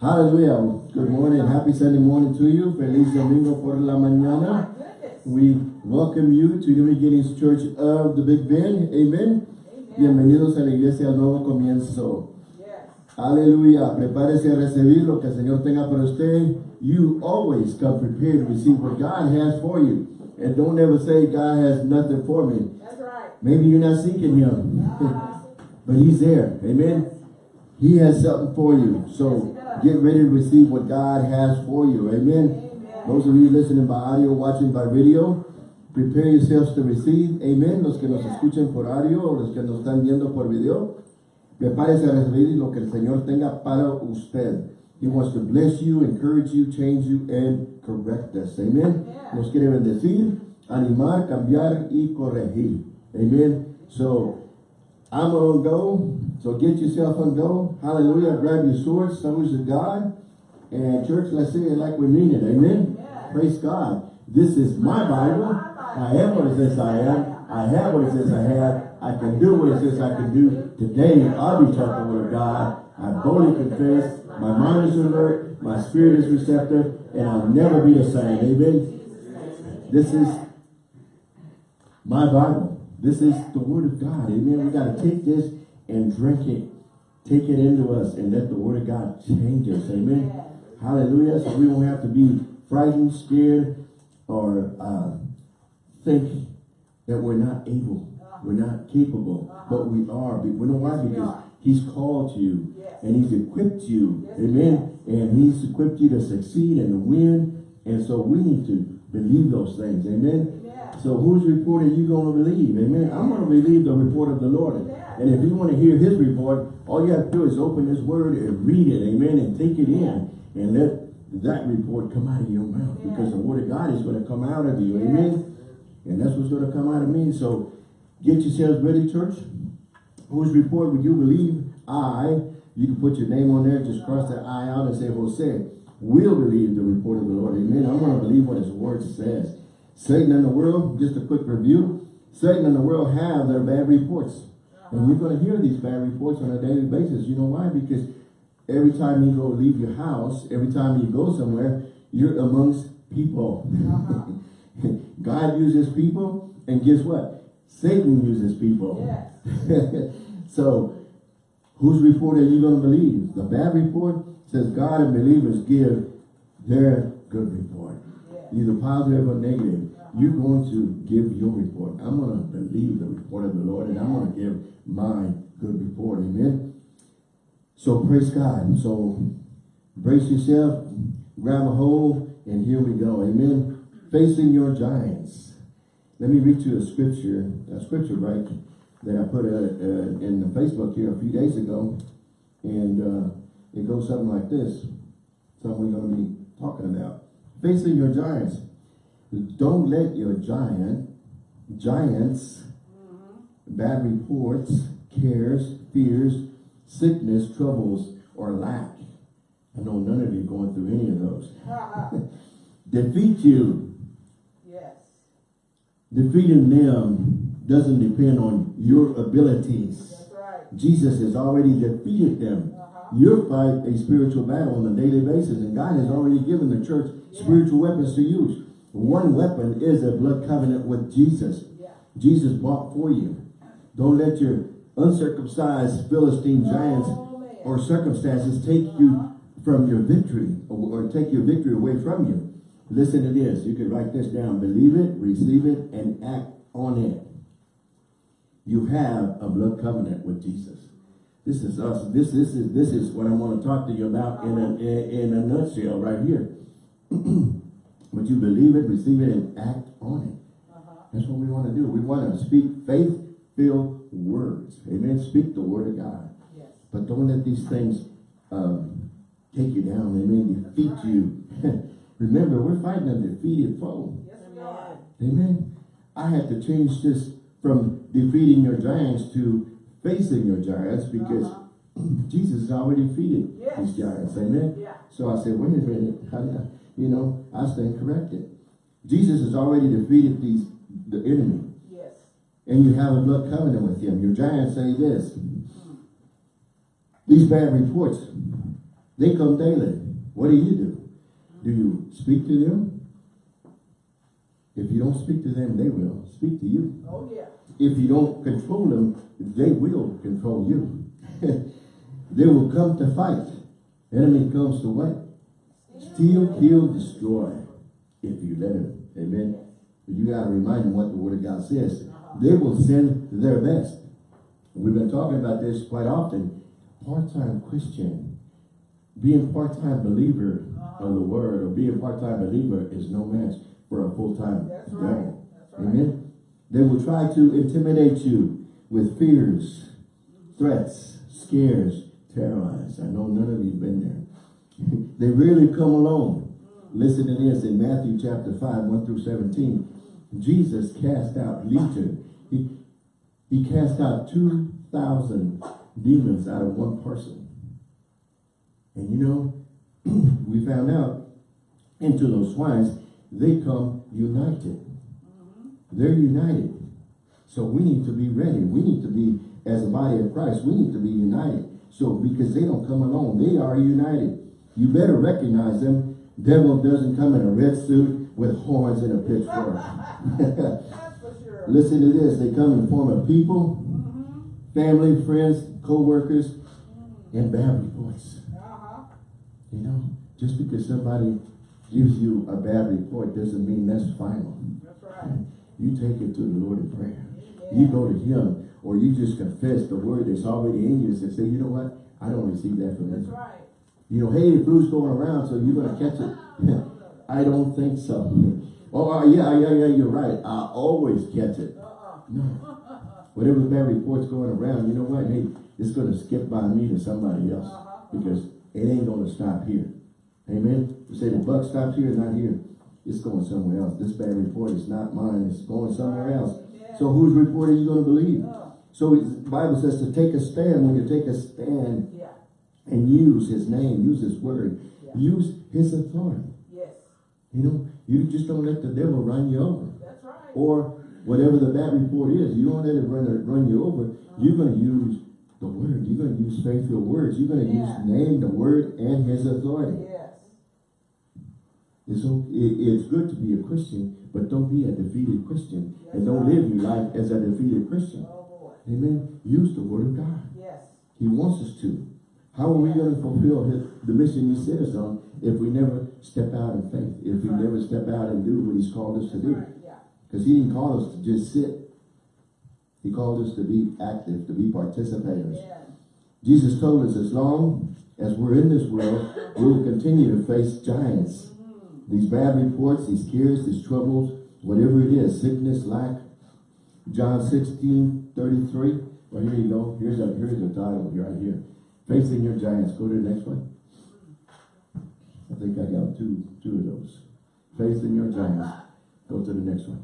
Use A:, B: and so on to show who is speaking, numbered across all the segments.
A: Hallelujah. Good morning. Happy Sunday morning to you. Feliz Domingo por la mañana. Oh we welcome you to New Beginnings Church of the Big Bend. Amen. Bienvenidos a la iglesia al nuevo comienzo. Aleluya. Prepárese a recibir lo que el Señor tenga para usted. You always come prepared to receive what God has for you. And don't ever say God has nothing for me.
B: That's right.
A: Maybe you're not seeking Him. Ah. but He's there. Amen. He has something for you. So get ready to receive what God has for you. Amen. Those of you listening by audio, watching by video, prepare yourselves to receive. Amen. Los que nos escuchen por audio o los que nos están viendo por video, prepárese a recibir lo que el Señor tenga para usted. He wants to bless you, encourage you, change you, and correct us. Amen. Nos quiere bendecir, animar, cambiar y corregir. Amen. So, I'm going to go. So get yourself on go. Hallelujah. Grab your sword, stones of God. And church, let's say it like we mean it. Amen. Praise God. This is my Bible. I am what it says I am. I have what it says I have. I can do what it says I can do. Today, I'll be talking with God. I boldly confess. My mind is alert. My spirit is receptive. And I'll never be the same. Amen. This is my Bible. This is the word of God. Amen. We got to take this and drink it. Take it into us and let the word of God change us. Amen. Hallelujah. So we won't have to be frightened, scared, or uh, think that we're not able. We're not capable. But we are. We know why? Because he's called you and he's equipped you. Amen. And he's equipped you to succeed and to win. And so we need to believe those things. Amen. So whose report are you going to believe? Amen. I'm going to believe the report of the Lord. And if you want to hear his report, all you have to do is open his word and read it. Amen. And take it in. And let that report come out of your mouth. Because the word of God is going to come out of you. Amen. And that's what's going to come out of me. So get yourselves ready, church. Whose report would you believe? I. You can put your name on there. Just cross that I out and say, Jose, We'll believe the report of the Lord. Amen. I'm going to believe what his word says. Satan and the world, just a quick review. Satan and the world have their bad reports. And you're going to hear these bad reports on a daily basis. You know why? Because every time you go leave your house, every time you go somewhere, you're amongst people. Uh-huh. God uses people, and guess what? Satan uses people.
B: Yes.
A: so, whose report are you going to believe? The bad report says God and believers give their good report. Either positive or negative. You're going to give your report. I'm going to believe the report of the Lord, and I'm going to give my good report. Amen. So praise God. So brace yourself, grab a hold, and here we go. Amen. Facing your giants. Let me read you a scripture, a scripture right that I put uh, uh, in the Facebook here a few days ago, and uh, it goes something like this. Something we're going to be talking about. Facing your giants. Don't let your giant, giants, mm-hmm. bad reports, cares, fears, sickness, troubles, or lack. I know none of you going through any of those. Defeat you.
B: Yes.
A: Defeating them doesn't depend on your abilities.
B: That's right.
A: Jesus has already defeated them. Uh-huh. You fight a spiritual battle on a daily basis, and God has already given the church spiritual weapons to use. One weapon is a blood covenant with Jesus.
B: Yeah.
A: Jesus bought for you. Don't let your uncircumcised Philistine giants
B: Oh,
A: or circumstances take you uh-huh. from your victory or, or take your victory away from you. Listen to this. You can write this down. Believe it, receive it, and act on it. You have a blood covenant with Jesus. This is us. This, this is this is what I want to talk to you about in a in, a nutshell right here. but you believe it, receive it, and act on it. That's what we want to do. We want to speak faith-filled words. Amen. Speak the word of God.
B: Yes.
A: But don't let these things um, take you down. Amen. Defeat you. Remember, we're fighting a defeated foe.
B: Yes, we are.
A: Amen. I had to change this from defeating your giants to facing your giants because uh-huh. Jesus has already defeated
B: Yes.
A: these giants. Amen.
B: Yeah.
A: So I said, wait a minute. I, you know, I stand corrected. Jesus has already defeated these the enemy.
B: Yes.
A: And you have a blood covenant with him. Your giants say this. These bad reports, They come daily. What do you do? Do you speak to them? If you don't speak to them, they will speak to you.
B: Oh, yeah.
A: If you don't control them, they will control you. they will come to fight. Enemy comes to what? Steal, kill, destroy. If you let him. Amen. But you got to remind them what the word of God says. They will send their best. We've been talking about this quite often. Part-time Christian. Being part-time believer of the word or being part-time believer is no match for a full-time devil.
B: Right.
A: Amen. They will try to intimidate you with fears, threats, scares, terrorize. I know none of you have been there. they really come alone. Listen to this in Matthew chapter 5, 1 through 17. Jesus cast out legion. He, he cast out 2,000 demons out of one person. And you know, we found out into those swines, they come united. They're united. So we need to be ready. We need to be, as a body of Christ, we need to be united. So because they don't come alone, they are united. You better recognize them. Devil doesn't come in a red suit with horns and a pitchfork.
B: Sure.
A: Listen to this. They come in the form of people, family, friends, co-workers, and bad reports.
B: Uh-huh.
A: You know, just because somebody gives you a bad report doesn't mean that's final.
B: That's right.
A: You take it to the Lord in prayer. You go to him or you just confess the word that's already in you and say, you know what? I don't receive that from him.
B: right.
A: You know, hey, the flu's going around, so you're going to catch it. I don't think so. Oh, uh, yeah, yeah, yeah, you're right. I always catch it.
B: Uh-uh.
A: No. Whatever bad report's going around, you know what? Hey, it's going to skip by me to somebody else because it ain't going to stop here. Amen. You say the buck stops here, not here. It's going somewhere else. This bad report is not mine. It's going somewhere else. So whose report are you going to believe?
B: Uh,
A: So the Bible says to take a stand. When you take a stand
B: yeah.
A: and use his name, use his word,
B: Yeah.
A: use his authority.
B: Yes.
A: You know, you just don't let the devil run you over.
B: That's right.
A: Or whatever the bad report is, you don't let it run, run you over. You're going to use the word. You're going to use faithful words. You're going to
B: Yeah.
A: use name, the word, and his authority. It's, o- it, it's good to be a Christian, but don't be a defeated Christian. and don't live your life as a defeated Christian.
B: Oh.
A: Amen. Use the word of God.
B: Yes.
A: He wants us to. How are we going to fulfill his, the mission he us on if we never step out in faith? If we
B: Right.
A: never step out and do what he's called us to do? Because he didn't call us to just sit. He called us to be active, to be participators.
B: Yeah.
A: Jesus told us as long as we're in this world, we will continue to face giants. These bad reports, these cares, these troubles, whatever it is, sickness, lack. John 16, 33. Well, here you go. Here's a here's the title right here. Facing your giants. Go to the next one. I think I got two two of those. Facing your giants. Go to the next one.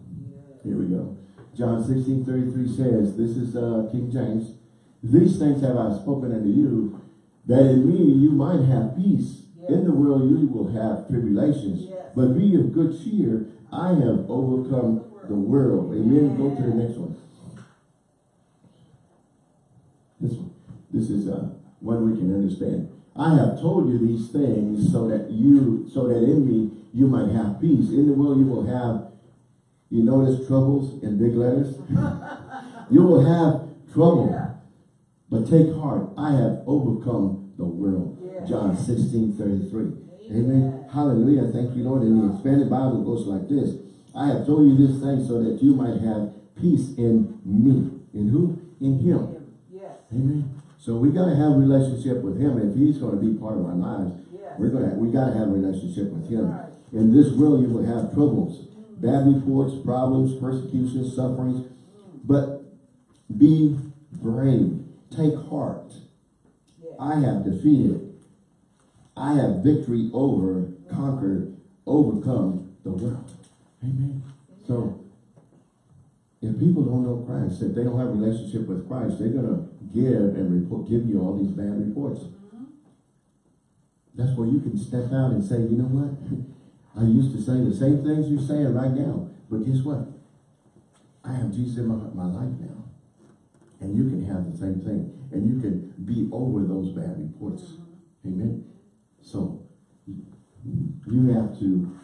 A: Here we go. John 16, 33 says, this is uh, King James, These things have I spoken unto you, that in me you might have peace. In the world you will have tribulations. But be of good cheer, I have overcome the world. Amen. Go to the next one. This one. This is uh, one we can understand. I have told you these things so that you, so that in me you might have peace. In the world you will have, you notice troubles in big letters? you will have trouble. But take heart, I have overcome the world. John 16, 33. Amen.
B: Amen.
A: Hallelujah. Thank you, Lord. And the expanded Bible goes like this. I have told you this thing so that you might have peace in me. In who? In him.
B: Yes.
A: Amen. So we gotta have a relationship with him. If he's gonna be part of our lives,
B: Yes.
A: we're gonna we gotta have a relationship with him.
B: Right.
A: In this world you will have troubles, bad reports, problems, persecutions, sufferings. But be brave. Take heart.
B: Yes.
A: I have defeated. I have victory over, conquered, overcome the world. Amen. So, if people don't know Christ, if they don't have a relationship with Christ, they're gonna give and report, give you all these bad reports. That's where you can step out and say, you know what? I used to say the same things you're saying right now, but guess what? I have Jesus in my, my life now. And you can have the same thing. And you can be over those bad reports. Amen. So, you have to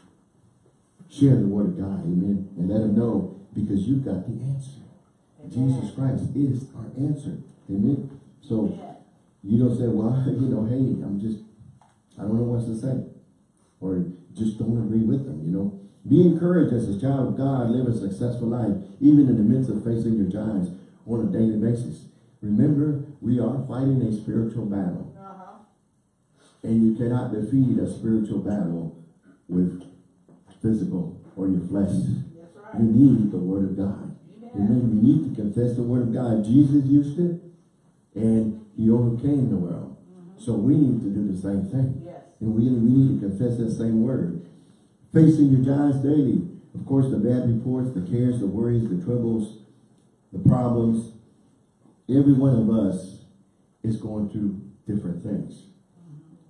A: share the word of God, amen, and let them know because you've got the answer. Jesus Christ is our answer, amen. So, you don't say, well, you know, hey, I'm just, I don't know what to say. Or just don't agree with them, you know. Be encouraged as a child of God, live a successful life, even in the midst of facing your giants on a daily basis. Remember, we are fighting a spiritual battle. And you cannot defeat a spiritual battle with physical or your flesh.
B: Right.
A: You need the word of God. Amen. You need to confess the word of God. Jesus used it and he overcame the world. Mm-hmm. So we need to do the same thing.
B: Yes.
A: And we, we need to confess that same word. Facing your giants daily. Of course, the bad reports, the cares, the worries, the troubles, the problems. Every one of us is going through different things.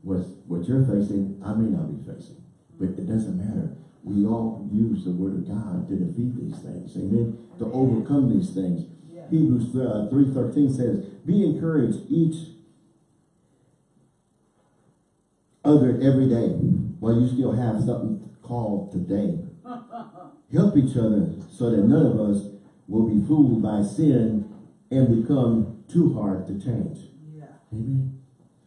A: What, what you're facing, I may not be facing. But it doesn't matter. We all use the word of God to defeat these things. Amen. To overcome these things. Hebrews uh, 3.13 says, Be encouraged each other every day while you still have something called today. Help each other so that none of us will be fooled by sin and become too hard to change.
B: Yeah.
A: Amen.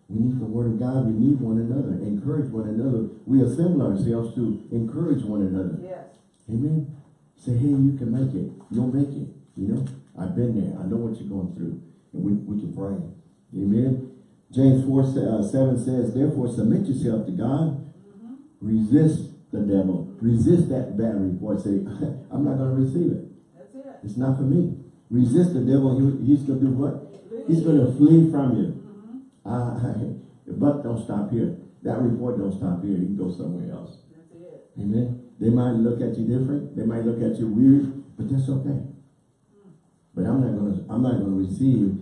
A: We need the word of God. We need one another. Encourage one another. We assemble ourselves to encourage one another.
B: Yes.
A: Amen. Say, hey, you can make it. You'll make it. You know, I've been there. I know what you're going through. And we, we can pray. Amen. James 4, uh, 7 says, Therefore submit yourself to God. Resist the devil. Resist that bad report. Say, I'm not going to receive it.
B: That's it.
A: It's not for me. Resist the devil. He, he's going to do what? He's going to flee from you. Uh, the buck don't stop here. That report don't stop here. You can go somewhere else.
B: That's it.
A: Amen. They might look at you different. They might look at you weird, but that's okay. But I'm not gonna I'm not gonna receive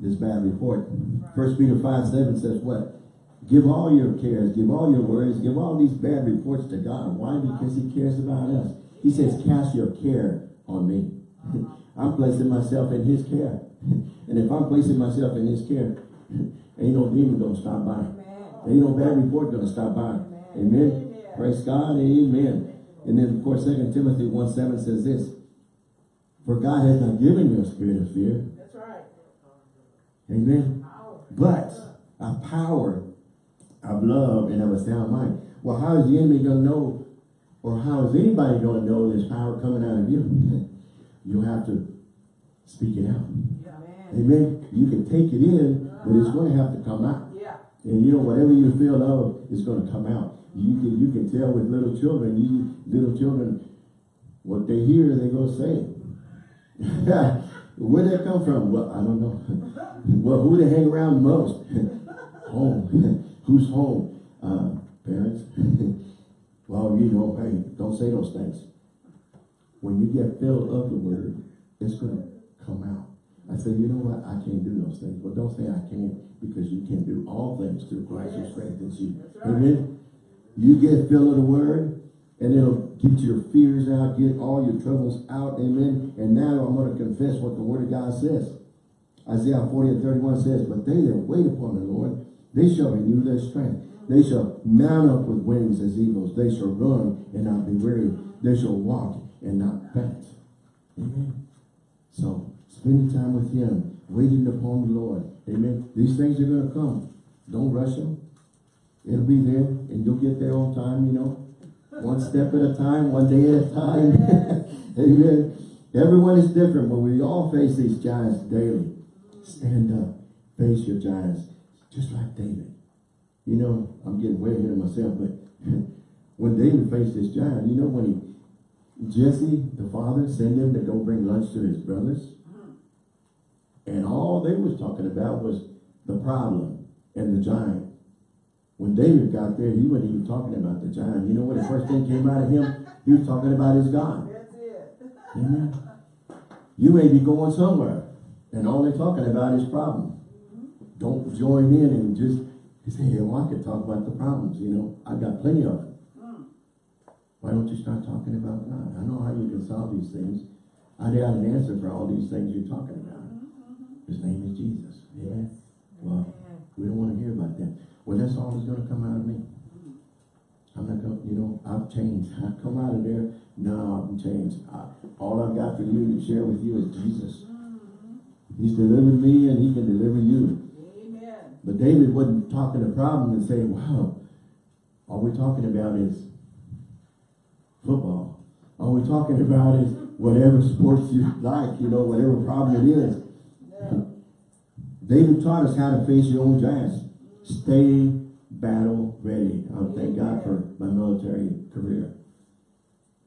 A: this bad report. First Peter 5, 7 says what? Give all your cares, give all your worries, give all these bad reports to God. Why? Because he cares about us. He says, cast your care on me. I'm placing myself in his care. and if I'm placing myself in his care, ain't no demon gonna stop by.
B: Amen.
A: Ain't no bad report gonna stop by. Amen.
B: Amen.
A: Praise God. Amen. And then of course, Second Timothy 1 7 says this. For God has not given you a spirit of fear.
B: That's right.
A: Amen. But a power of love and of a sound mind. Well, how is the enemy gonna know? Or how is anybody gonna know there's power coming out of you? you have to speak it out.
B: Yeah.
A: Amen. You can take it in, but it's gonna have to come out.
B: Yeah.
A: And you know, whatever you feel of is going to come out. You can you can tell with little children. You little children, what they hear, they go say. Where they come from? Well, I don't know. well, who they hang around most? home. Who's home? Uh, parents. well, you know, hey, don't say those things. When you get filled of the word, it's going to come out. I say, you know what? I can't do those things. Well, don't say I can't because you can do all things through Christ who strengthens you.
B: Right.
A: Amen. You get filled of the word and it'll get your fears out, get all your troubles out. Amen. And now I'm going to confess what the word of God says. Isaiah 40 and 31 says, But they that wait upon the Lord, they shall renew their strength. They shall mount up with wings as eagles. They shall run and not be weary. They shall walk and not faint. Amen. So, spending time with him, waiting upon the Lord. Amen. These things are going to come. Don't rush them. It'll be there, and you'll get there on time, you know. One step at a time, one day at a time. Amen. Everyone is different, but we all face these giants daily. Stand up. Face your giants. Just like David. You know, I'm getting way ahead of myself, but when David faced this giant, you know when he Jesse, the father, sent him to go bring lunch to his brothers. And all they was talking about was the problem and the giant. When David got there, he wasn't even talking about the giant. You know what the first thing came out of him? He was talking about his God.
B: That's it.
A: Amen. You may be going somewhere, and all they're talking about is problem. Don't join in and just say, hey, well, I could talk about the problems, you know. I've got plenty of them. Why don't you start talking about God? I know how you can solve these things. I got an answer for all these things you're talking about. His name is Jesus. Amen. Well, We don't want to hear about that. Well, that's all that's gonna come out of me. Mm-hmm. I'm not gonna, you know, I've changed. I come out of there, no, I'm changed. I, all I've got for you to share with you is Jesus. Mm-hmm. He's delivered me and he can deliver you.
B: Amen.
A: But David wasn't talking a problem and saying, wow, all we're talking about is football. All we're talking about is whatever sports you like, you know, whatever problem it is. David taught us how to face your own giants. Stay battle ready. I thank God for my military career.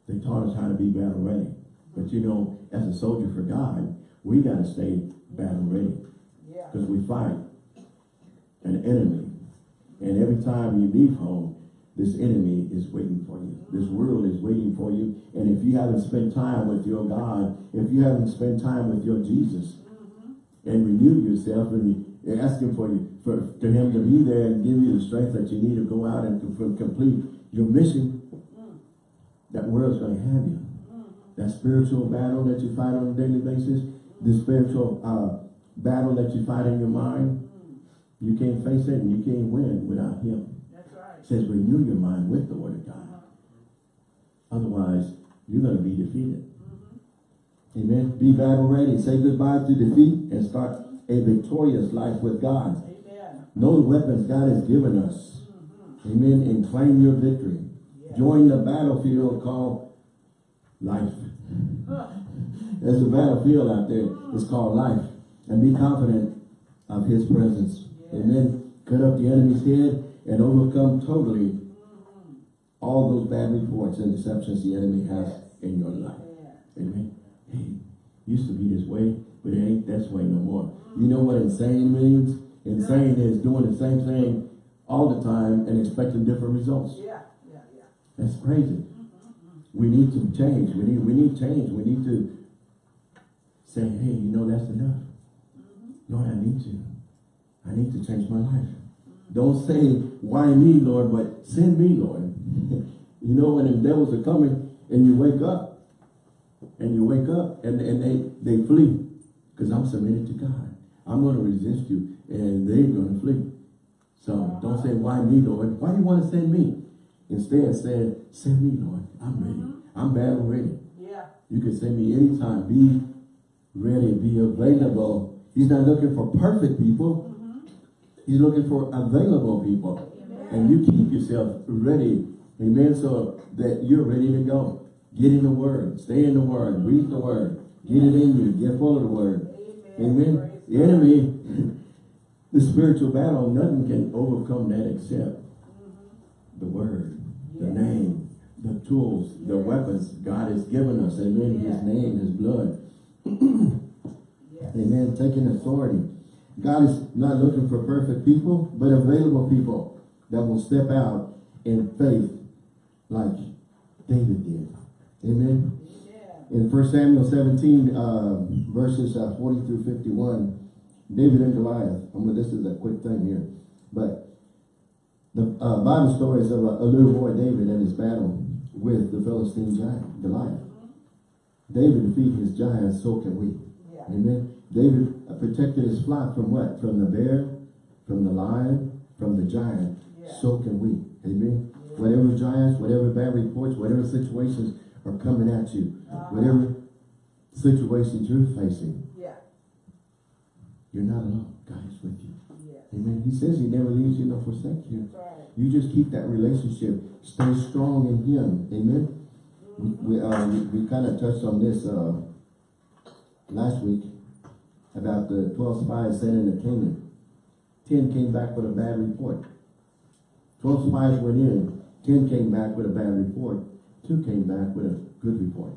A: They taught us how to be battle ready. But you know, as a soldier for God, we got to stay battle ready. Because we fight an enemy. And every time you leave home, this enemy is waiting for you. This world is waiting for you. And if you haven't spent time with your God, if you haven't spent time with your Jesus, and renew yourself and ask him for you, for, for him to be there and give you the strength that you need to go out and to, for- complete your mission, that world's going to have you. That spiritual battle that you fight on a daily basis, the spiritual uh, battle that you fight in your mind, you can't face it and you can't win without him.
B: That's right.
A: It says renew your mind with the word of God. Otherwise, you're going to be defeated. Amen. Be battle ready. Say goodbye to defeat and start a victorious life with God.
B: Amen.
A: Know the weapons God has given us. Mm-hmm. Amen. And claim your victory.
B: Yeah.
A: Join the battlefield called life. There's a battlefield out there. It's called life. And be confident of his presence.
B: Yeah.
A: Amen. Cut up the enemy's head and overcome totally mm-hmm. all those bad reports and deceptions the enemy has in your life.
B: Yeah.
A: Amen. Hey, used to be this way, but it ain't this way no more. You know what insane means? Insane is doing the same thing all the time and expecting different results.
B: Yeah. Yeah. Yeah.
A: That's crazy. We need to change. We need we need change. We need to say, hey, you know that's enough. Mm-hmm. Lord, I need to. I need to change my life. Don't say, why me, Lord, but send me, Lord. you know when the devils are coming and you wake up and you wake up and, and they, they flee because I'm submitted to God. I'm going to resist you and they're going to flee. So don't say, why me, Lord? Why do you want to send me? Instead, say, send me, Lord. I'm ready. Mm-hmm. I'm battle ready.
B: Yeah.
A: You can send me anytime. Be ready. Be available. He's not looking for perfect people. Mm-hmm. He's looking for available people. And you keep yourself ready. Amen. So that you're ready to go. Get in the word. Stay in the word. Read the word. Get it in you. Get full of the word.
B: Amen.
A: Amen. The enemy, the spiritual battle, nothing can overcome that except mm-hmm. the word, the name, the tools, the weapons God has given us. Amen. His name, His blood. Amen. Taking authority. God is not looking for perfect people, but available people that will step out in faith like David did. Amen.
B: Yeah.
A: In 1 Samuel 17, uh, verses uh, 40 through 51, David and Goliath. I mean, this is a quick thing here. But the uh, Bible story is of a, little boy, David, and his battle with the Philistine giant, Goliath. David defeated his giants, so can we.
B: Yeah.
A: Amen. David protected his flock from what? From the bear, from the lion, from the giant.
B: Yeah.
A: So can we. Amen. Whatever giants, whatever bad reports, whatever situations are coming at you,
B: Uh-huh.
A: whatever situations you're facing,
B: Yeah.
A: you're not alone. God is with you.
B: Yeah.
A: Amen. He says he never leaves you nor forsakes you.
B: Right.
A: You just keep that relationship. Stay strong in him. Amen. We, we, uh, we, we kind of touched on this uh, last week about the 12 spies sent into Canaan. 10 came back with a bad report. 12 spies went in. 10 came back with a bad report. 2 came back with a good report.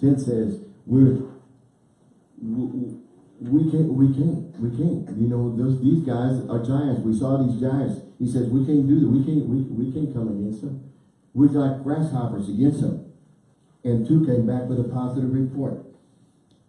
A: 10 says, we're, we, we can't, we can't, we can't. You know, those, these guys are giants. We saw these giants. He says, we can't do that. We can't, we, we can't come against them. We're like grasshoppers against them. And two came back with a positive report.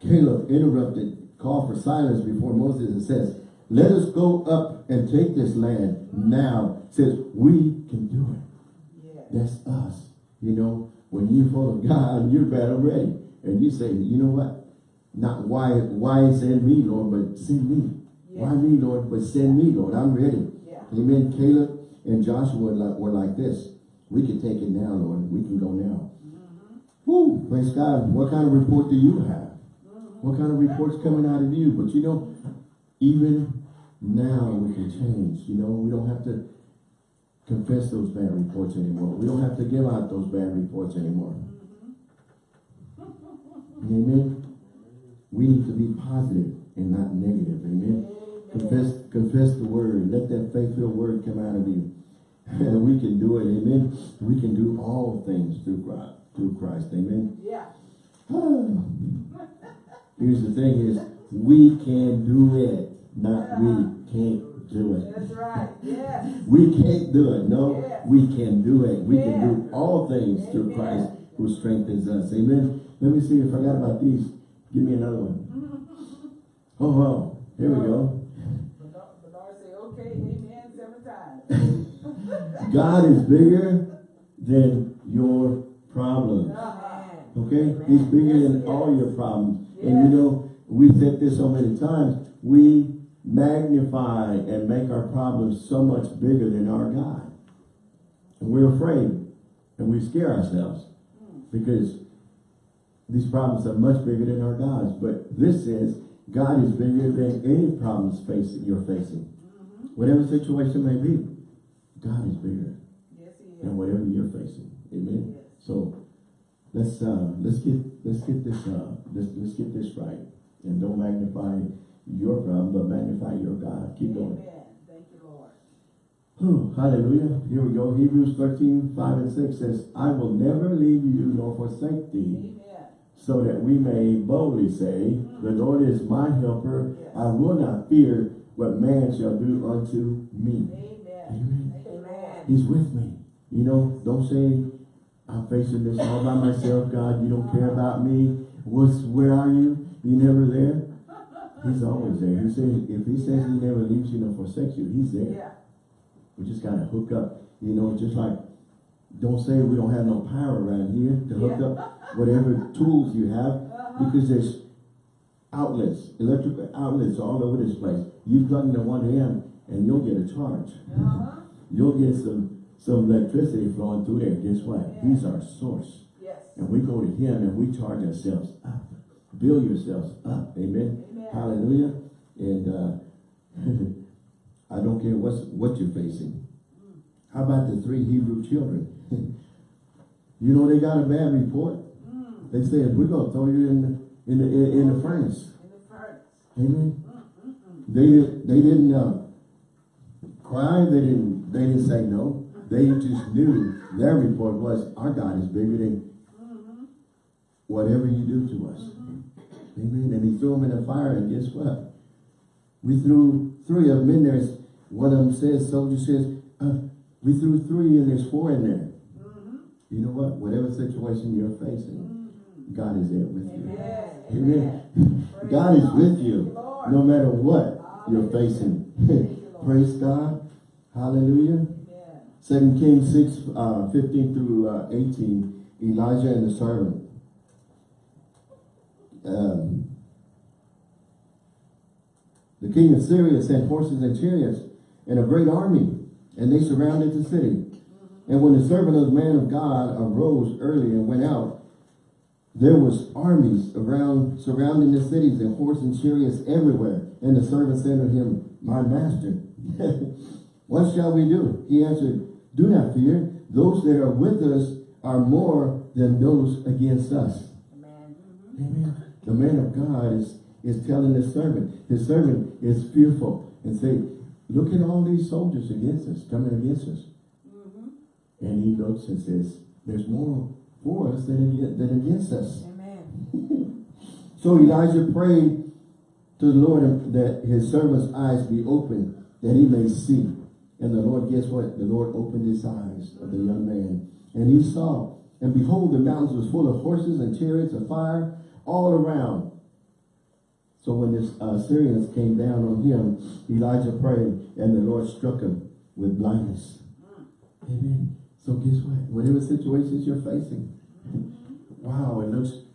A: Caleb interrupted, called for silence before Moses and says, let us go up and take this land now. Says, we can do it.
B: Yeah.
A: That's us. You know, when you follow God, you're battle ready. And you say, you know what? Not why why send me, Lord, but send me. Why me, Lord? But send me, Lord. I'm ready.
B: Yeah.
A: Amen. Caleb and Joshua were like, were like this. We can take it now, Lord. We can go now. Mm-hmm. Woo! Praise God. What kind of report do you have? Mm-hmm. What kind of reports coming out of you? But you know, even now we can change. You know, we don't have to confess those bad reports anymore. We don't have to give out those bad reports anymore. Amen. We need to be positive and not negative. Amen. Confess, confess the word. Let that faith-filled word come out of you. And we can do it. Amen. We can do all things through Christ. Through Christ. Amen.
B: Yeah.
A: Here's the thing is, we can do it, not we can't do it.
B: That's right. Yes.
A: We can't do it. No,
B: Yes.
A: we can do it. We can do all things through Christ who strengthens us. Amen. Let me see. I forgot about these. Give me another one. Oh, wow. Here we go.
B: Bernard Bernard say, okay, amen, seven times.
A: God is bigger than your problems. Okay? He's bigger than all your problems. And you know, we've said this so many times, we magnify and make our problems so much bigger than our God. And we're afraid and we scare ourselves because these problems are much bigger than our God's. But this says God is bigger than any problems facing you're facing. Whatever situation may be, God is bigger
B: Yes, he is.
A: than whatever you're facing. Amen.
B: Yes.
A: So let's uh let's get let's get this uh let's let's get this right. And don't magnify your problem, but magnify your God. Keep going.
B: Amen. Thank you, Lord.
A: Whew, hallelujah. Here we go. Hebrews 13, 5 and 6 says, I will never leave you nor forsake thee,
B: Amen.
A: so that we may boldly say, The Lord is my helper. I will not fear what man shall do unto me.
B: Amen.
A: Amen.
B: Lord.
A: He's with me. You know, don't say, I'm facing this all by myself, God. You don't care about me. What's, where are you? You never there? He's always there. He says, if he says he never leaves you nor forsakes you, he's there.
B: Yeah.
A: We just gotta hook up. You know, just like, don't say we don't have no power around here to hook
B: Yeah.
A: up whatever tools you have
B: Uh-huh.
A: because there's outlets, electrical outlets all over this place. You plug into one end and you'll get a charge.
B: Uh-huh.
A: You'll get some some electricity flowing through there. Guess what? He's our source.
B: Yes.
A: And we go to him and we charge ourselves up. Build yourselves up. Amen. Hallelujah. And uh, I don't care what's what you're facing. How about the three Hebrew children? you know they got a bad report.
B: Mm.
A: They said we're gonna throw you in the in the in, in the furnace.
B: In the furnace.
A: Amen.
B: Mm-mm-mm.
A: They didn't they didn't uh, cry, they didn't they didn't say no. They just knew their report was our God is bigger than
B: Mhm.
A: whatever you do to us. Amen. And he threw them in the fire, and guess what? We threw three of them in there. One of them says, soldier says, uh, we threw three and there's four in there.
B: Mhm.
A: You know what? Whatever situation you're facing,
B: Mhm.
A: God is there with you.
B: Amen.
A: Amen. God is with you
B: Lord.
A: no matter what you're facing. Praise God. Hallelujah.
B: Amen.
A: Second Kings 6, uh, 15 through uh, 18, Elijah and the servant. Um, the king of Syria sent horses and chariots and a great army, and they surrounded the city. And when the servant of the man of God arose early and went out, there was armies around surrounding the cities and horses and chariots everywhere. And the servant said to him, My master, what shall we do? He answered, Do not fear. Those that are with us are more than those against us.
B: Amen.
A: Amen. The man of God is, is telling his servant. His servant is fearful and say, look at all these soldiers against us, coming against us.
B: Mhm.
A: And he looks and says, there's more for us than, than against us.
B: Amen.
A: So Elijah prayed to the Lord that his servant's eyes be opened, that he may see. And the Lord, guess what? The Lord opened his eyes of the young man. And he saw, and behold, the mountains was full of horses and chariots of fire all around. So when the uh, Syrians came down on him, Elijah prayed, and the Lord struck him with blindness. Mm. Amen. So guess what? Whatever situations you're facing, mm-hmm. wow, it looks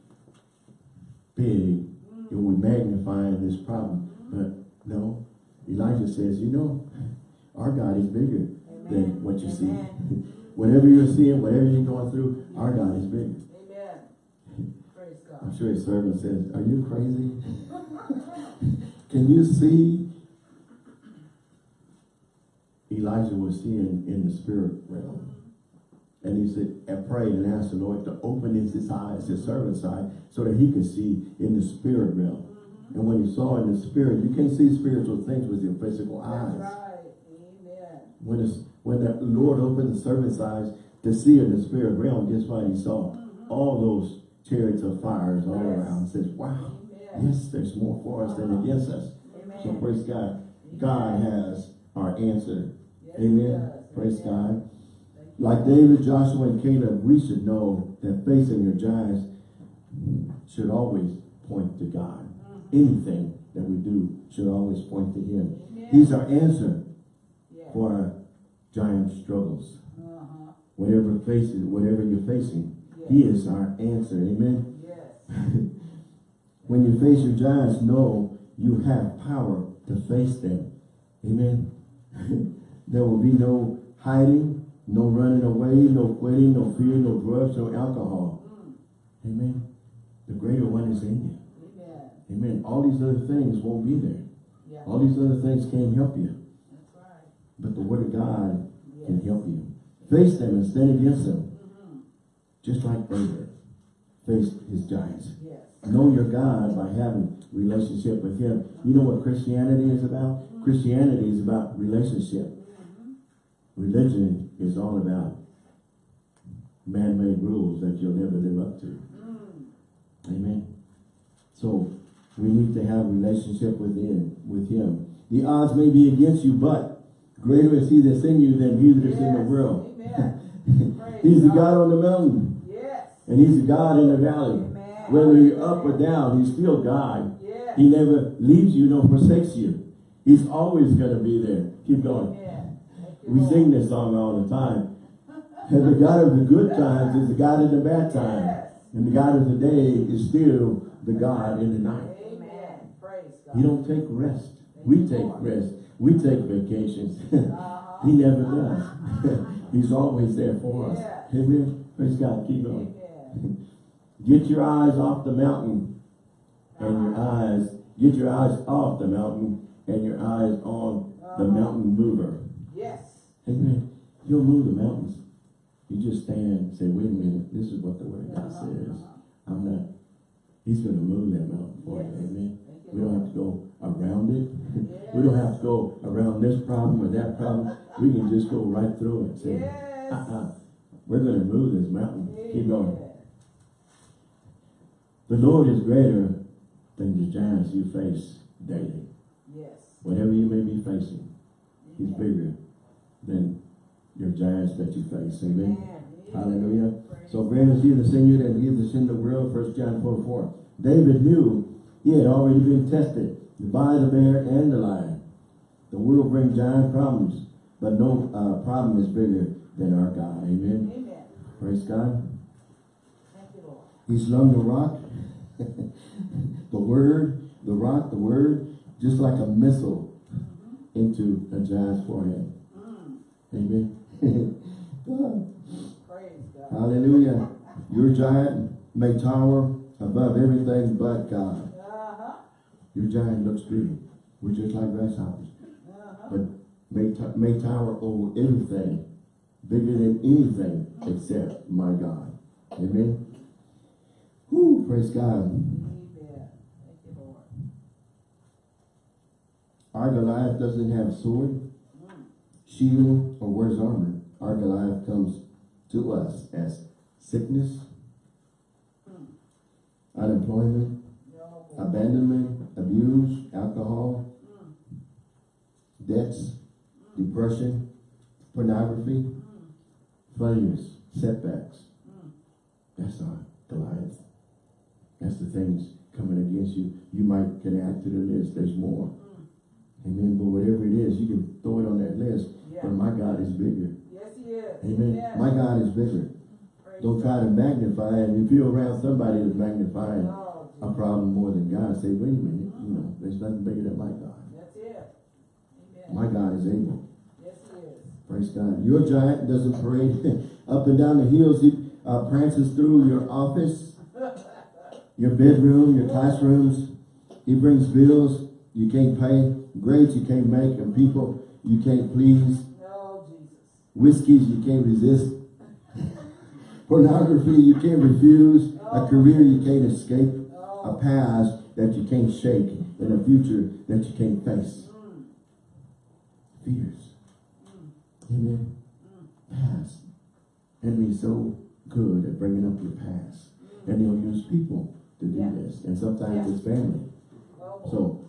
A: big, mm. and we magnify this problem. Mm-hmm. But no, Elijah says, you know, our God is bigger
B: Amen.
A: than what you see. Whatever you're seeing, whatever you're going through, our God is bigger.
B: Amen. Praise God.
A: I'm sure his servant said, are you crazy? Can you see? Elijah was seeing in the spirit realm. And he said, and prayed and asked the Lord to open his, eyes, his servant's eye, so that he could see in the spirit realm. And when he saw in the spirit, you can't see spiritual things with your physical eyes.
B: Right. Amen.
A: When, it's, when the Lord opened the servant's eyes to see in the spirit realm, guess what he saw? Mm-hmm. All those chariots of fires all
B: Yes.
A: around. Says, wow, yes, there's more for us than against us.
B: Amen.
A: So praise God. God has our answer.
B: Yes,
A: Amen. Praise
B: Amen.
A: God. Like David, Joshua, and Caleb, we should know that facing your giants should always point to God. Anything that we do should always point to Him.
B: Amen.
A: He's our answer
B: Yes.
A: for our giant struggles.
B: Uh-huh.
A: Whatever faces, whatever you're facing. He is our answer. Amen.
B: Yes.
A: when you face your giants, know you have power to face them. Amen. there will be no hiding, no running away, no quitting, no fear, no drugs, no alcohol.
B: Mm.
A: Amen. The greater one is in you.
B: Amen.
A: Amen. All these other things won't be there.
B: Yeah.
A: All these other things can't help you.
B: That's right.
A: But the word of God can help you. Face them and stand against them. Just like David faced his giants.
B: Yes.
A: Know your God by having relationship with Him. You know what Christianity is about? Christianity is about relationship.
B: Mhm.
A: Religion is all about man-made rules that you'll never live up to.
B: Mm.
A: Amen. So we need to have relationship within with Him. The odds may be against you, but greater is He that's in you than He that is in the world. He's the
B: God.
A: On the mountain,
B: Yes.
A: And He's God in the valley.
B: Amen.
A: Whether you're up or down, He's still God. He never leaves you nor forsakes you. He's always going to be there. Keep going. We
B: Lord.
A: sing this song all the time. And the God of the good times is the God of the bad times.
B: Yes.
A: And the God of the day is still the God in the night.
B: Amen. Praise God.
A: He don't take rest. We take rest. We take vacations.
B: Uh-huh.
A: he never does. He's always there for us. Amen. Praise God. Keep going. Get your eyes off the mountain and your eyes, get your eyes off the mountain and your eyes on the
B: Uh-huh.
A: mountain mover.
B: Yes.
A: Amen. He'll move the mountains. You just stand and say, wait a minute, this is what the word of God
B: Uh-huh.
A: says. I'm not, he's going to move that mountain for you. Amen. We don't have to go around it. We don't have to go around this problem or that problem. We can just go right through it. Say,
B: Yes.
A: uh-uh, we're going to move this mountain. Keep going. The Lord is greater than the giants you face daily.
B: Yes.
A: Whatever you may be facing, He's bigger than your giants that you face. Amen. Hallelujah.
B: Praise
A: So great is He that's in you than He that's in the world. First John 4 4. David knew he had already been tested by the bear and the lion. The world brings giant problems, but no uh, problem is bigger than our God. Amen.
B: Amen.
A: Praise God.
B: Thank you, Lord.
A: He slung the rock, the word, the rock, the word, just like a missile into a giant's forehead.
B: Mm.
A: Amen.
B: Praise God.
A: Hallelujah. Your giant may tower above everything but God.
B: Uh-huh.
A: Your giant looks big. We're just like grasshoppers.
B: Uh-huh.
A: But may, may tower over everything, bigger than anything except my God. Amen. Praise God. Our Goliath doesn't have a
B: sword,
A: shield, or wears armor. Our Goliath comes to us as sickness, unemployment, abandonment, abuse, alcohol, debts, depression, pornography, failures, setbacks. That's our Goliath. That's the things coming against you. You might can add to the list. There's more.
B: Mm.
A: Amen. But whatever it is, you can throw it on that list.
B: Yeah.
A: But my God is bigger.
B: Yes, he is.
A: Amen. My God is bigger.
B: Praise
A: Don't try to magnify it. If you're around somebody that's magnifying
B: Oh,
A: a problem more than God, say, wait a minute, you know, there's nothing bigger than my God.
B: That's it.
A: My God is able.
B: Yes, he is.
A: Praise God. Your giant doesn't parade up and down the hills. He uh, prances through your office, your bedroom, your classrooms. He brings bills you can't pay, grades you can't make, and people you can't please.
B: Oh, no,
A: Whiskeys you can't resist. Pornography you can't refuse. A oh. career you can't escape. A
B: Oh,
A: past that you can't shake. And a future that you can't face.
B: mm,
A: Fears. Mm. Amen. Mm. Past. Enemy's so good at bringing up your past. Mm. And he'll use people to do
B: Yeah.
A: this. And sometimes
B: Yeah.
A: it's family.
B: oh.
A: So,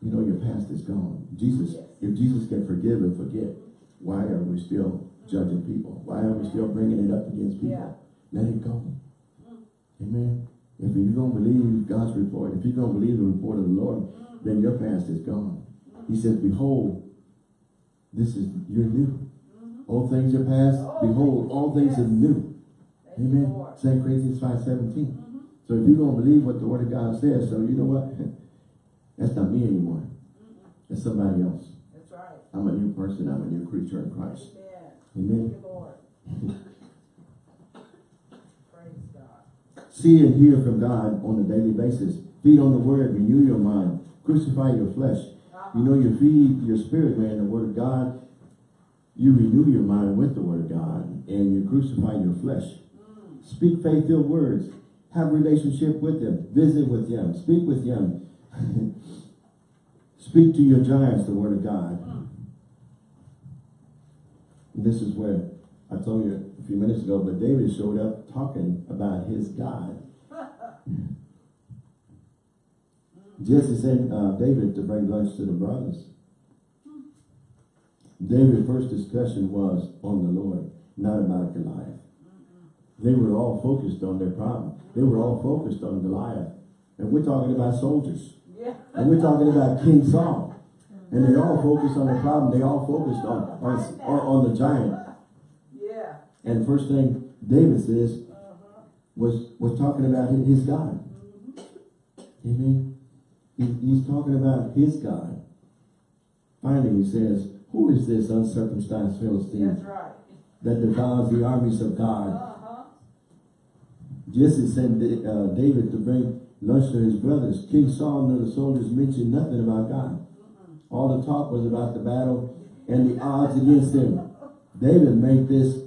A: you know your past is gone. Jesus,
B: Yes.
A: if Jesus can forgive and forget, why are we still judging people? Why are we still bringing it up against people?
B: Yeah.
A: Let it go. Mm. Amen. If you're going to believe God's report, if you're going to believe the report of the Lord, mm. then your past is gone. He says, behold, this is, you're new. Mm-hmm. Old things are past.
B: Oh,
A: Behold, all things are new.
B: Thank you,
A: Amen. Second Corinthians five seventeen. So if you're gonna believe what the word of God says, so you know what? That's not me anymore. That's somebody else.
B: That's right.
A: I'm a new person. I'm a new creature in Christ.
B: Amen.
A: Amen.
B: Thank you, Lord. Praise God.
A: See and hear from God on a daily basis. Feed on the word. Renew your mind. Crucify your flesh. Uh-huh. You know, you feed your spirit, man, the word of God. You renew your mind with the word of God. And you crucify your flesh. Mm. Speak faith-filled words. Have relationship with them. Visit with them. Speak with them. Speak to your giants, the word of God. And this is where I told you a few minutes ago, but David showed up talking about his God. Jesse sent uh, David to bring lunch to the brothers. David's first discussion was on the Lord, not about Goliath. They were all focused on their problem. They were all focused on Goliath. And we're talking about soldiers.
B: Yeah.
A: And we're talking about King Saul. And they all focused on the problem. They all focused on, on, on, the giant.
B: Yeah.
A: And first thing David says
B: Uh-huh.
A: was, was talking about his God. Amen. He, he's talking about his God. Finally, he says, who is this uncircumcised Philistine
B: That's right.
A: that devours the armies of God? Jesse sent uh, David to bring lunch to his brothers. King Saul and the soldiers mentioned nothing about God. All the talk was about the battle and the odds against him. David made this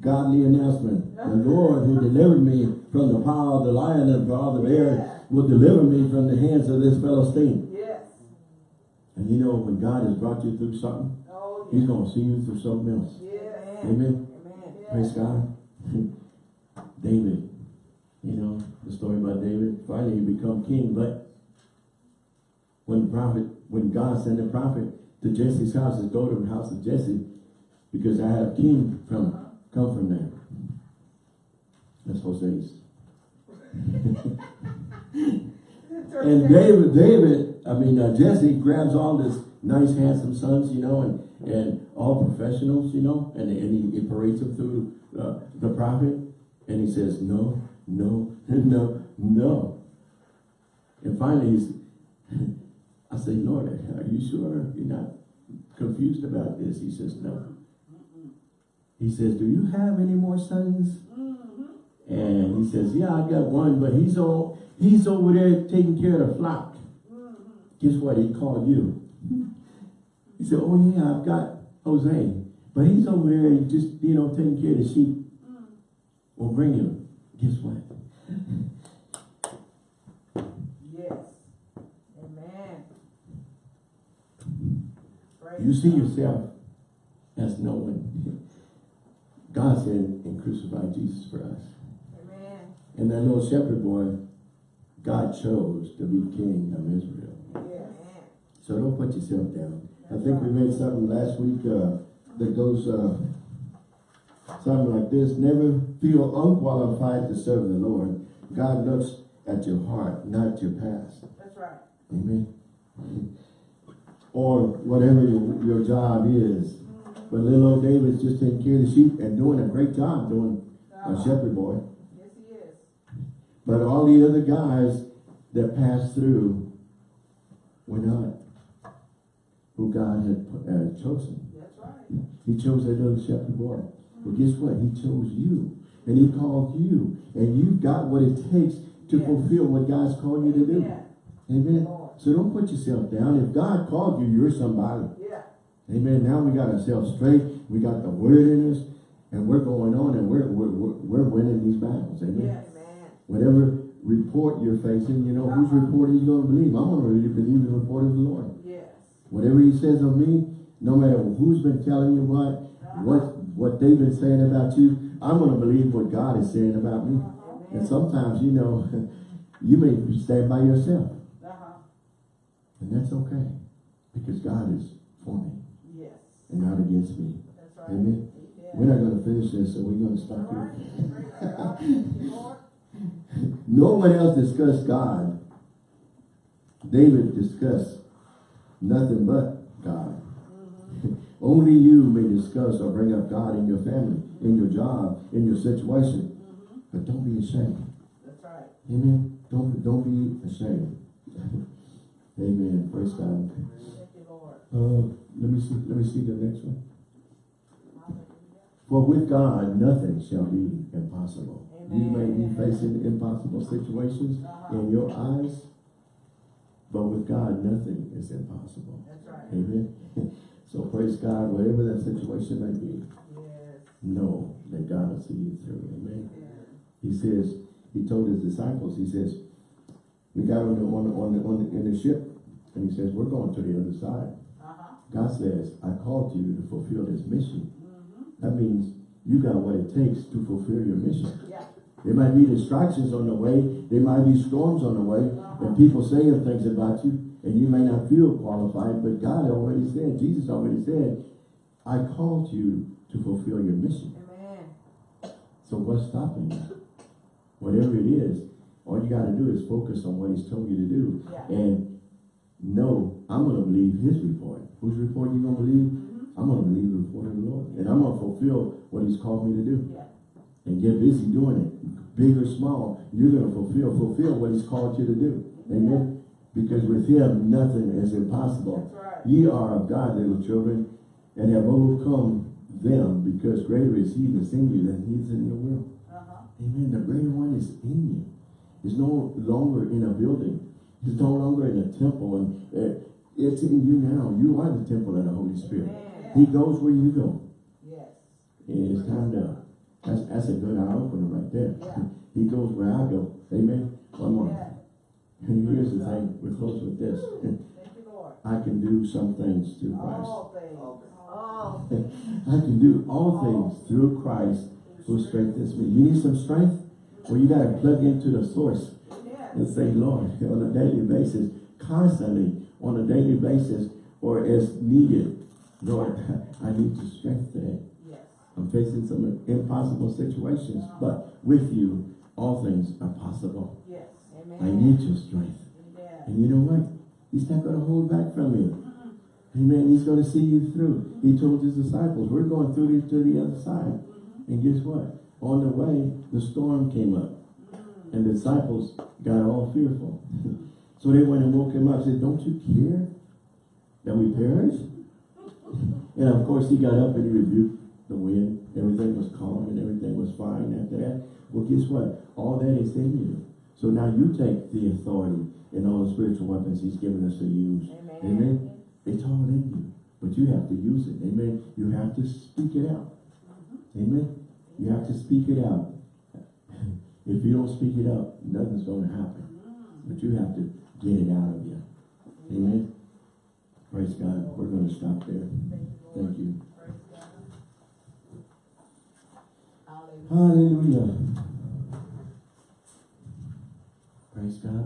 A: godly announcement. The Lord who delivered me from the power of the lion and the power of the bear will deliver me from the hands of this Philistine.
B: Yes.
A: And you know, when God has brought you through something,
B: Oh,
A: he's going to see you through something else.
B: Yes.
A: Amen.
B: Amen.
A: Praise God. David. You know, the story about David. Finally, he become king. But when the prophet, when God sent the prophet to Jesse's house, says, go to the house of Jesse because I have king from come from there. That's Hosea's. And David, David, I mean, uh, Jesse grabs all this nice, handsome sons, you know, and, and all professionals, you know, and, and he, he parades them through uh, the prophet, and he says, no, no, no, no. And finally, he's, I say, Lord, are you sure you're not confused about this? He says, no. He says, do you have any more sons? Mm-hmm. And he says, yeah, I got one, but he's all, he's over there taking care of the flock. Mm-hmm. Guess what? He called you. He said, oh yeah, I've got Jose, but he's over there just, you know, taking care of the sheep. Mm. Well, bring him. Guess what?
B: Yes. Amen. Praise
A: You see yourself as no one. God said and crucified Jesus for us.
B: Amen.
A: And that little shepherd boy, God chose to be king of Israel.
B: Yes.
A: So don't put yourself down. I think we read something last week uh, that goes uh, something like this. Never feel unqualified to serve the Lord. God looks at your heart, not your past.
B: That's right.
A: Amen. Or whatever your, your job is. But little old David's just taking care of the sheep and doing a great job doing a shepherd boy.
B: Yes, he is.
A: But all the other guys that passed through were not. who God had uh, chosen.
B: That's right.
A: He chose that little shepherd boy. But guess what? He chose you. And he called you. And you've got what it takes to
B: Yes.
A: fulfill what God's called you to do. Amen. So don't put yourself down. If God called you, you're somebody.
B: Yeah.
A: Amen. Now we got ourselves straight. We got the word in us. And we're going on and we're, we're, we're, winning these battles. Amen.
B: Yes.
A: Whatever report you're facing, you know, whose
B: Uh-huh.
A: report are you going to believe? I'm going to really believe the report of the Lord.
B: Yes.
A: Whatever he says of me, no matter who's been telling you what, what what they've been saying about you, I'm going to believe what God is saying about me. And sometimes, you know, you may stand by yourself.
B: Uh-huh.
A: And that's okay. Because God is for me
B: Yes.
A: and not against me.
B: Right.
A: Amen.
B: Yeah.
A: We're not going to finish this, so we're going to stop
B: All
A: here.
B: Praise God. Thank you, Lord.
A: No one else discussed God. David discussed nothing but God. Only you may discuss or bring up God in your family, in your job, in your situation. But don't be ashamed.
B: That's right.
A: Amen. Don't don't be ashamed. Amen. Praise God.
B: Thank you, Lord.
A: Uh, let me see. Let me see the next one. For with God, nothing shall be impossible. You may be facing impossible situations in your eyes, but with God, nothing is impossible.
B: That's right.
A: Amen. So praise God, whatever that situation may be,
B: Yes.
A: know that God will see you through. Amen.
B: Yes.
A: He says, he told his disciples, he says, we got on the, on the, on the, on the in the ship, and he says, we're going to the other side.
B: Uh-huh.
A: God says, I called you to fulfill this mission.
B: Mm-hmm.
A: That means you got what it takes to fulfill your mission.
B: Yeah.
A: There might be distractions on the way. There might be storms on the way. And people saying things about you. And you may not feel qualified. But God already said, Jesus already said, I called you to fulfill your mission.
B: Amen.
A: So what's stopping you? Whatever it is, all you got to do is focus on what he's told you to do.
B: Yeah.
A: And know, I'm going to believe his report. Whose report you going to believe? Mm-hmm. I'm going to believe the report of the Lord. And I'm going to fulfill what he's called me to do
B: Yeah.
A: and get busy doing it, big or small, you're going to fulfill fulfill what He's called you to do. Amen. Because with Him, nothing is impossible.
B: That's right.
A: Ye are of God, little children, and have overcome them, because greater is He that's in you than He is in the world.
B: Uh-huh.
A: Amen. The greater one is in you. He's no longer in a building. He's no longer in a temple, and uh, it's in you now. You are the temple of the Holy Spirit.
B: Amen.
A: He goes where you go.
B: Yes.
A: And it's time to, that's, that's a good eye opener right there.
B: Yeah.
A: He goes where I go. Amen. One more.
B: Yeah.
A: And here's the thing, we're close with this.
B: Thank.
A: I can do some things through Christ.
B: All things. All things.
A: I can do all things through Christ who strengthens me. You need some strength? Well, you got to plug into the source and say, Lord, on a daily basis, constantly, on a daily basis, or as needed, Lord, I need to strength today. I'm facing some impossible situations, but with you, all things are possible. I need your strength. And you know what? He's not going to hold back from you. Amen. He's going to see you through. He told his disciples, we're going through this to the other side. And guess what? On the way, the storm came up. And the disciples got all fearful. so they went and woke him up said, don't you care that we perish? And of course, he got up and he rebuked the wind. Everything was calm and everything was fine after that. Well, guess what? All that is in you. So now you take the authority and all the spiritual weapons he's given us to use.
B: Amen.
A: Amen. It's all in you. But you have to use it. Amen. You have to speak it out. Mm-hmm. Amen. You have to speak it out. If you don't speak it out, nothing's going to happen. Mm-hmm. But you have to get it out of you. Amen. Praise God. We're going to stop there. Thank you.
B: Praise God. Hallelujah.
A: Hallelujah. Praise God.